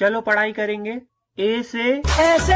चलो पढ़ाई करेंगे। ए से ऐसे